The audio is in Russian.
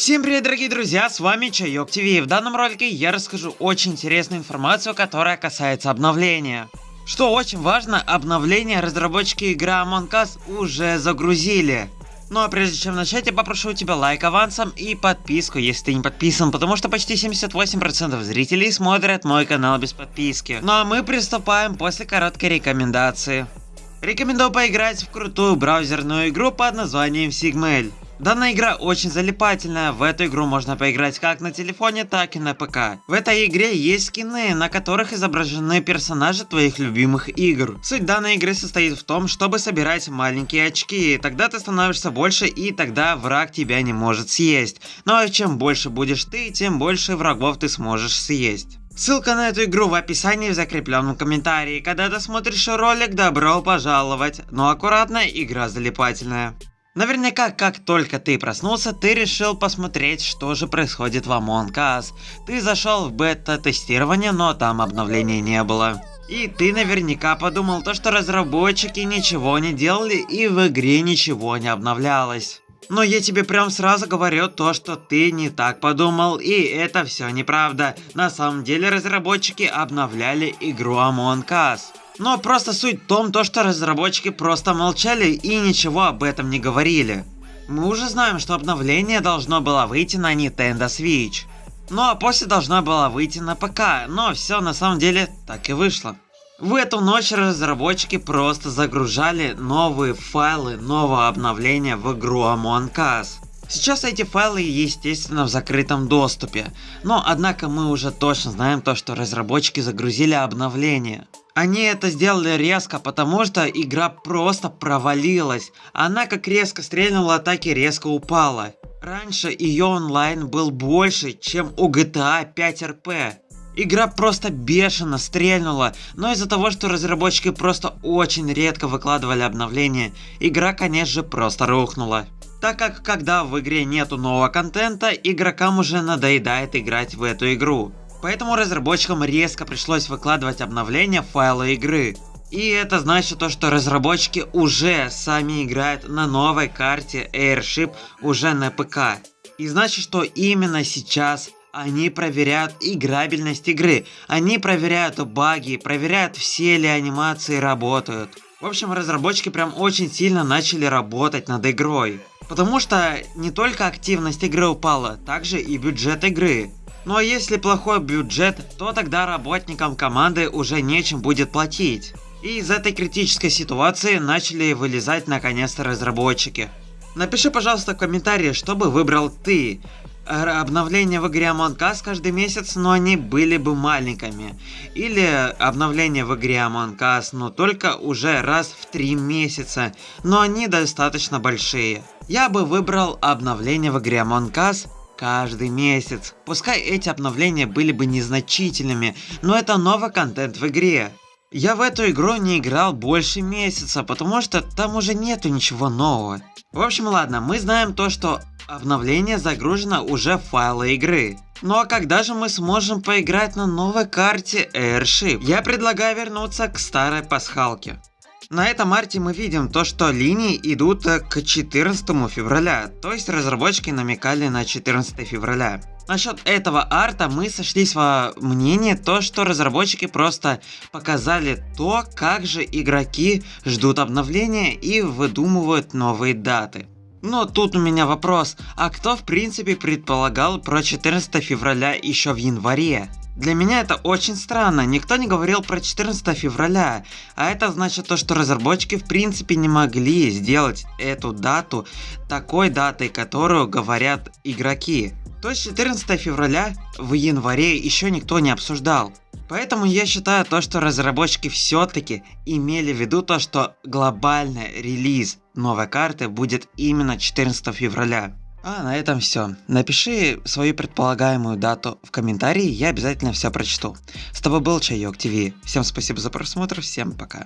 Всем привет, дорогие друзья, с вами Чайок ТВ. В данном ролике я расскажу очень интересную информацию, которая касается обновления. Что очень важно, обновление разработчики игры Among Us уже загрузили. Ну а прежде чем начать, я попрошу тебя лайк авансом и подписку, если ты не подписан, потому что почти 78% зрителей смотрят мой канал без подписки. Ну а мы приступаем после короткой рекомендации. Рекомендую поиграть в крутую браузерную игру под названием Sigmail. Данная игра очень залипательная, в эту игру можно поиграть как на телефоне, так и на ПК. В этой игре есть скины, на которых изображены персонажи твоих любимых игр. Суть данной игры состоит в том, чтобы собирать маленькие очки, тогда ты становишься больше и тогда враг тебя не может съесть. Ну а чем больше будешь ты, тем больше врагов ты сможешь съесть. Ссылка на эту игру в описании в закрепленном комментарии. Когда ты смотришь ролик, добро пожаловать. Но аккуратно, игра залипательная. Наверняка, как только ты проснулся, ты решил посмотреть, что же происходит в Among Us. Ты зашел в бета-тестирование, но там обновления не было. И ты наверняка подумал то, что разработчики ничего не делали и в игре ничего не обновлялось. Но я тебе прям сразу говорю то, что ты не так подумал, и это все неправда. На самом деле разработчики обновляли игру Among Us. Но просто суть в том, то, что разработчики просто молчали и ничего об этом не говорили. Мы уже знаем, что обновление должно было выйти на Nintendo Switch. Ну а после должна была выйти на ПК, но все на самом деле так и вышло. В эту ночь разработчики просто загружали новые файлы нового обновления в игру Among Us. Сейчас эти файлы естественно в закрытом доступе, но однако мы уже точно знаем то, что разработчики загрузили обновление. Они это сделали резко, потому что игра просто провалилась. Она как резко стрельнула, так и резко упала. Раньше ее онлайн был больше, чем у GTA 5 RP. Игра просто бешено стрельнула, но из-за того, что разработчики просто очень редко выкладывали обновления, игра конечно же просто рухнула. Так как когда в игре нету нового контента, игрокам уже надоедает играть в эту игру. Поэтому разработчикам резко пришлось выкладывать обновления файла игры. И это значит то, что разработчики уже сами играют на новой карте Airship уже на ПК. И значит, что именно сейчас они проверяют играбельность игры, они проверяют баги, проверяют все ли анимации работают. В общем, разработчики прям очень сильно начали работать над игрой. Потому что не только активность игры упала, также и бюджет игры. Ну а если плохой бюджет, то тогда работникам команды уже нечем будет платить. И из этой критической ситуации начали вылезать наконец-то разработчики. Напиши, пожалуйста, в комментарии, что бы выбрал ты. Обновления в игре Among Us каждый месяц, но они были бы маленькими. Или обновления в игре Among Us, но только уже раз в три месяца, но они достаточно большие. Я бы выбрал обновления в игре Among Us каждый месяц. Пускай эти обновления были бы незначительными, но это новый контент в игре. Я в эту игру не играл больше месяца, потому что там уже нету ничего нового. В общем, ладно, мы знаем то, что обновление загружено уже в файлы игры. Ну а когда же мы сможем поиграть на новой карте Airship? Я предлагаю вернуться к старой пасхалке. На этом арте мы видим то, что линии идут э, к 14 февраля, то есть разработчики намекали на 14 февраля. Насчет этого арта мы сошлись во мнении то, что разработчики просто показали то, как же игроки ждут обновления и выдумывают новые даты. Но тут у меня вопрос, а кто в принципе предполагал про 14 февраля еще в январе? Для меня это очень странно, никто не говорил про 14 февраля, а это значит то, что разработчики в принципе не могли сделать эту дату такой датой, которую говорят игроки. То есть 14 февраля в январе еще никто не обсуждал. Поэтому я считаю то, что разработчики все-таки имели в виду то, что глобальный релиз новой карты будет именно 14 февраля. А на этом все. Напиши свою предполагаемую дату в комментарии, я обязательно все прочту. С тобой был Чайок ТВ. Всем спасибо за просмотр, всем пока.